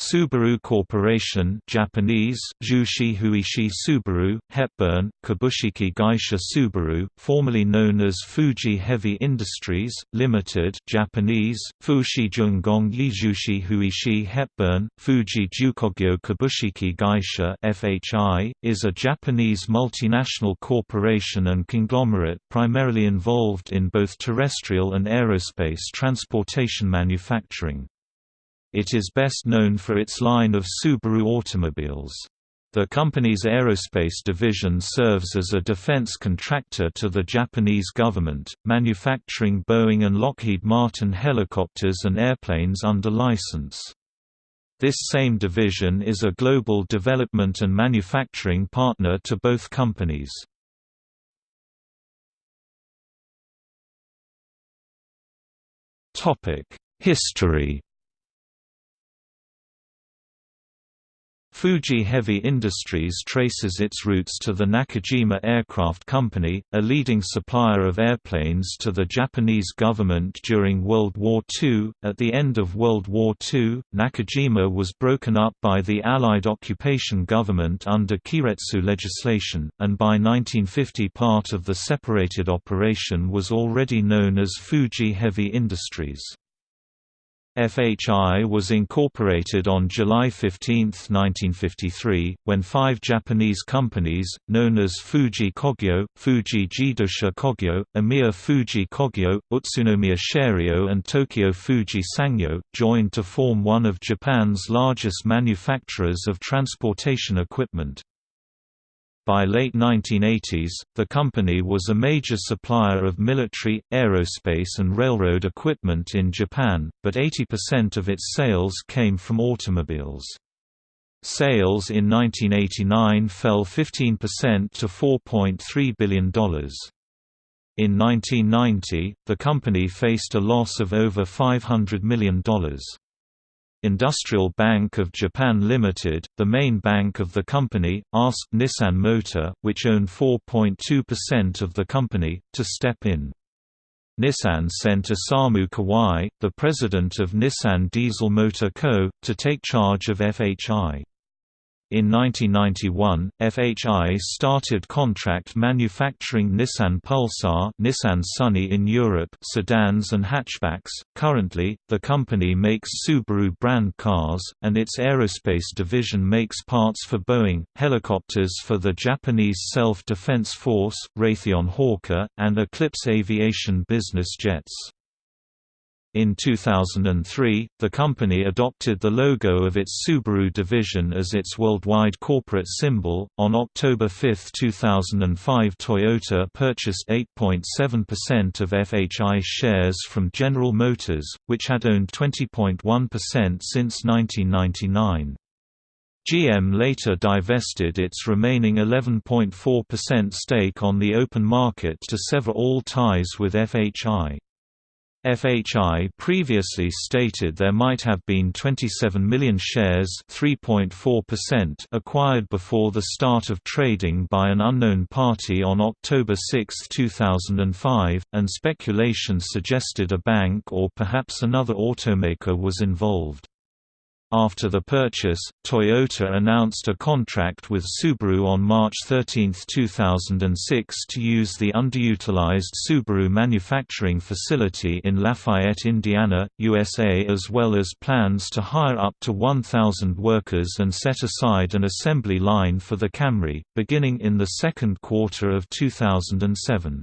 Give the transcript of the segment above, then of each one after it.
Subaru Corporation Japanese Jushi Huishi Subaru Hepburn Kabushiki Gaisha Subaru formerly known as Fuji Heavy Industries Limited Japanese Fushi Jungong Yijushi Huishi Hepburn Fuji Jukogyo Kabushiki Gaisha FHI is a Japanese multinational corporation and conglomerate primarily involved in both terrestrial and aerospace transportation manufacturing. It is best known for its line of Subaru automobiles. The company's aerospace division serves as a defense contractor to the Japanese government, manufacturing Boeing and Lockheed Martin helicopters and airplanes under license. This same division is a global development and manufacturing partner to both companies. History Fuji Heavy Industries traces its roots to the Nakajima Aircraft Company, a leading supplier of airplanes to the Japanese government during World War II. At the end of World War II, Nakajima was broken up by the Allied occupation government under Keiretsu legislation, and by 1950 part of the separated operation was already known as Fuji Heavy Industries. FHI was incorporated on July 15, 1953, when five Japanese companies, known as Fuji Kogyo, Fuji Jidosha Kogyo, Omiya Fuji Kogyo, Utsunomiya Sharyo and Tokyo Fuji Sangyo, joined to form one of Japan's largest manufacturers of transportation equipment. By late 1980s, the company was a major supplier of military, aerospace and railroad equipment in Japan, but 80% of its sales came from automobiles. Sales in 1989 fell 15% to $4.3 billion. In 1990, the company faced a loss of over $500 million. Industrial Bank of Japan Limited, the main bank of the company, asked Nissan Motor, which owned 4.2% of the company, to step in. Nissan sent Isamu Kawai, the president of Nissan Diesel Motor Co., to take charge of FHI. In 1991, FHI started contract manufacturing Nissan Pulsar, Nissan Sunny in Europe, sedans and hatchbacks. Currently, the company makes Subaru brand cars, and its aerospace division makes parts for Boeing, helicopters for the Japanese Self-Defense Force, Raytheon Hawker, and Eclipse Aviation business jets. In 2003, the company adopted the logo of its Subaru division as its worldwide corporate symbol. On October 5, 2005, Toyota purchased 8.7% of FHI shares from General Motors, which had owned 20.1% since 1999. GM later divested its remaining 11.4% stake on the open market to sever all ties with FHI. FHI previously stated there might have been 27 million shares acquired before the start of trading by an unknown party on October 6, 2005, and speculation suggested a bank or perhaps another automaker was involved. After the purchase, Toyota announced a contract with Subaru on March 13, 2006 to use the underutilized Subaru manufacturing facility in Lafayette, Indiana, USA as well as plans to hire up to 1,000 workers and set aside an assembly line for the Camry, beginning in the second quarter of 2007.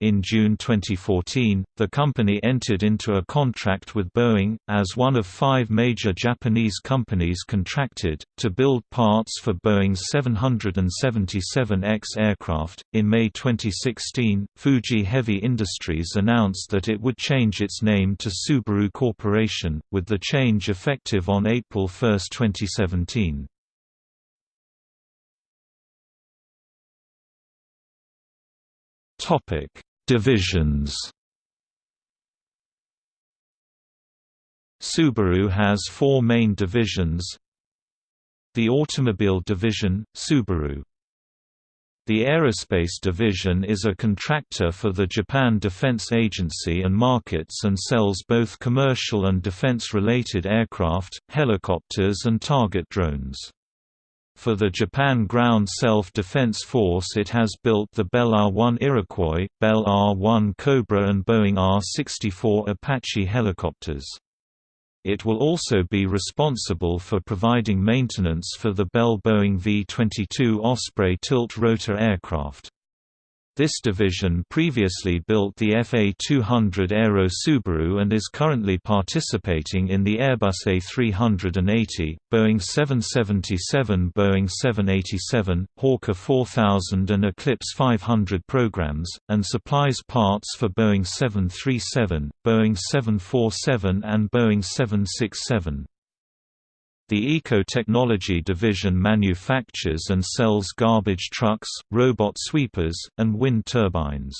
In June 2014, the company entered into a contract with Boeing, as one of five major Japanese companies contracted, to build parts for Boeing's 777X aircraft. In May 2016, Fuji Heavy Industries announced that it would change its name to Subaru Corporation, with the change effective on April 1, 2017. Topic Divisions. Subaru has four main divisions. The Automobile Division, Subaru. The Aerospace Division is a contractor for the Japan Defense Agency and markets and sells both commercial and defense-related aircraft, helicopters and target drones. For the Japan Ground Self-Defense Force it has built the Bell R-1 Iroquois, Bell AH-1 Cobra and Boeing AH-64 Apache helicopters. It will also be responsible for providing maintenance for the Bell Boeing V-22 Osprey tilt-rotor aircraft. This division previously built the FA200 Aero Subaru and is currently participating in the Airbus A380, Boeing 777 Boeing 787, Hawker 4000 and Eclipse 500 programs, and supplies parts for Boeing 737, Boeing 747 and Boeing 767. The Eco-Technology division manufactures and sells garbage trucks, robot sweepers, and wind turbines.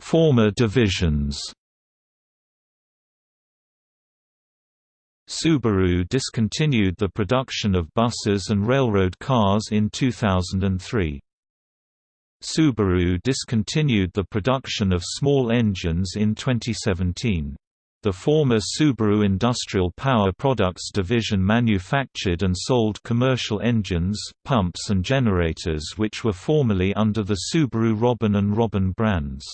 Former divisions Subaru discontinued the production of buses and railroad cars in 2003. Subaru discontinued the production of small engines in 2017. The former Subaru Industrial Power Products division manufactured and sold commercial engines, pumps and generators which were formerly under the Subaru Robin and Robin brands.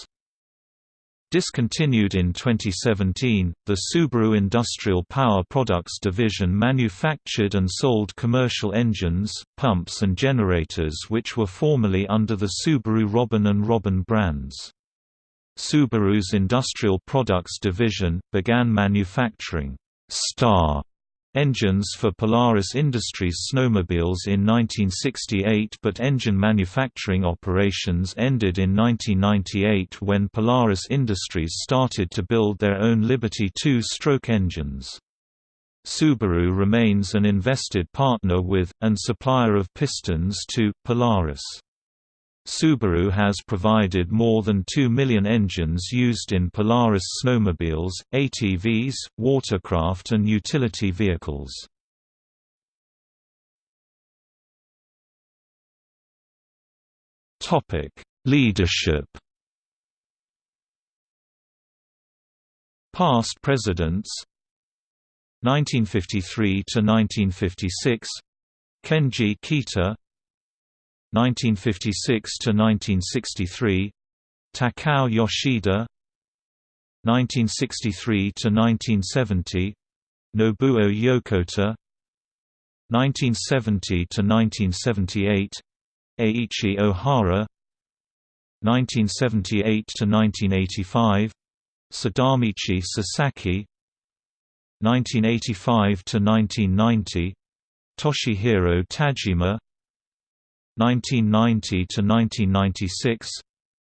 Discontinued in 2017, the Subaru Industrial Power Products division manufactured and sold commercial engines, pumps and generators which were formerly under the Subaru Robin and Robin brands. Subaru's Industrial Products division, began manufacturing Star engines for Polaris Industries snowmobiles in 1968 but engine manufacturing operations ended in 1998 when Polaris Industries started to build their own Liberty two-stroke engines. Subaru remains an invested partner with, and supplier of pistons to, Polaris. Subaru has provided more than 2 million engines used in Polaris snowmobiles, ATVs, watercraft and utility vehicles. Leadership. Past presidents. 1953 to 1956 Kenji Kita 1956 to 1963 Takao Yoshida 1963 to 1970 Nobuo Yokota 1970 to 1978 Aichi Ohara 1978 to 1985 Sadamichi Sasaki 1985 to 1990 Toshihiro Tajima 1990 to 1996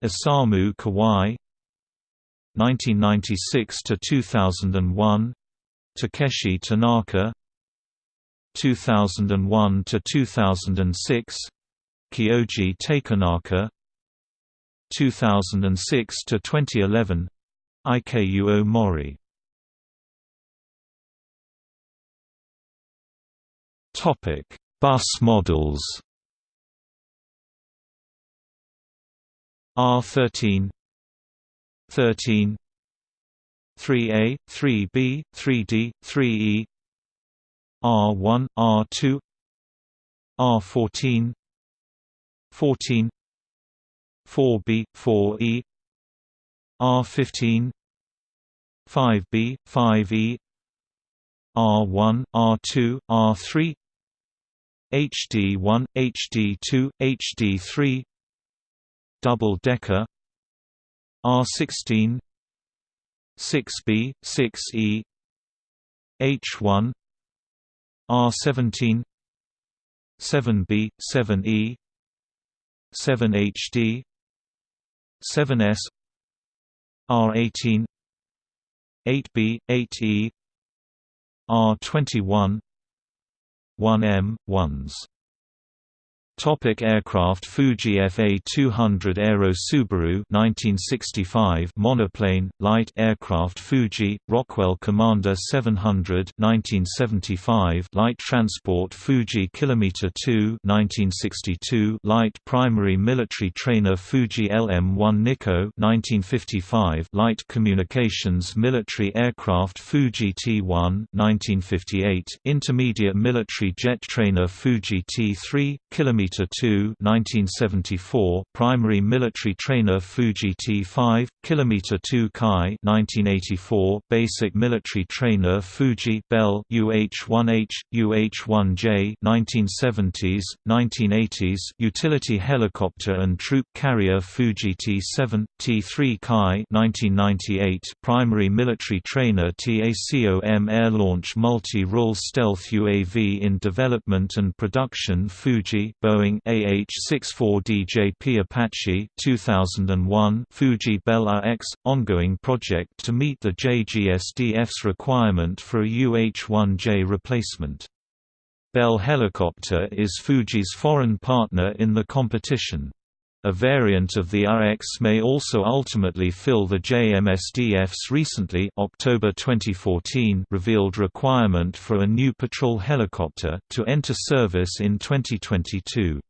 Isamu Kawai 1996 to 2001 Takeshi Tanaka 2001 to 2006 Kyoji Takenaka 2006 to 2011 Ikuo Mori. Topic Bus models R13 13 3A, 3B, 3D, 3E R1, R2 R14 14 4B, 4E R15 5B, 5E R1, R2, R3 HD1, HD2, HD3 double-decker R16 6B, 6E H1 R17 7B, 7E 7HD 7S R18 8B, 8E R21 1M, 1s Topic aircraft Fuji FA-200 Aero Subaru 1965 monoplane light aircraft Fuji Rockwell Commander 700 1975 light transport Fuji Kilometer 2 1962 light primary military trainer Fuji LM-1 Nikko 1955 light communications military aircraft Fuji T-1 1958 intermediate military jet trainer Fuji T-3 kilometer Kilometer 2 1974 Primary Military Trainer Fuji T5 Kilometer 2 Kai 1984 Basic Military Trainer Fuji Bell UH-1H UH-1J 1970s 1980s Utility Helicopter and Troop Carrier Fuji T7 T3 Kai 1998 Primary Military Trainer TACOM Air Launch Multi-Role Stealth UAV in Development and Production Fuji Boeing AH-64DJP Apache 2001 Fuji Bell RX – ongoing project to meet the JGSDF's requirement for a UH-1J replacement. Bell Helicopter is Fuji's foreign partner in the competition. A variant of the RX may also ultimately fill the JMSDF's recently October 2014 revealed requirement for a new patrol helicopter, to enter service in 2022.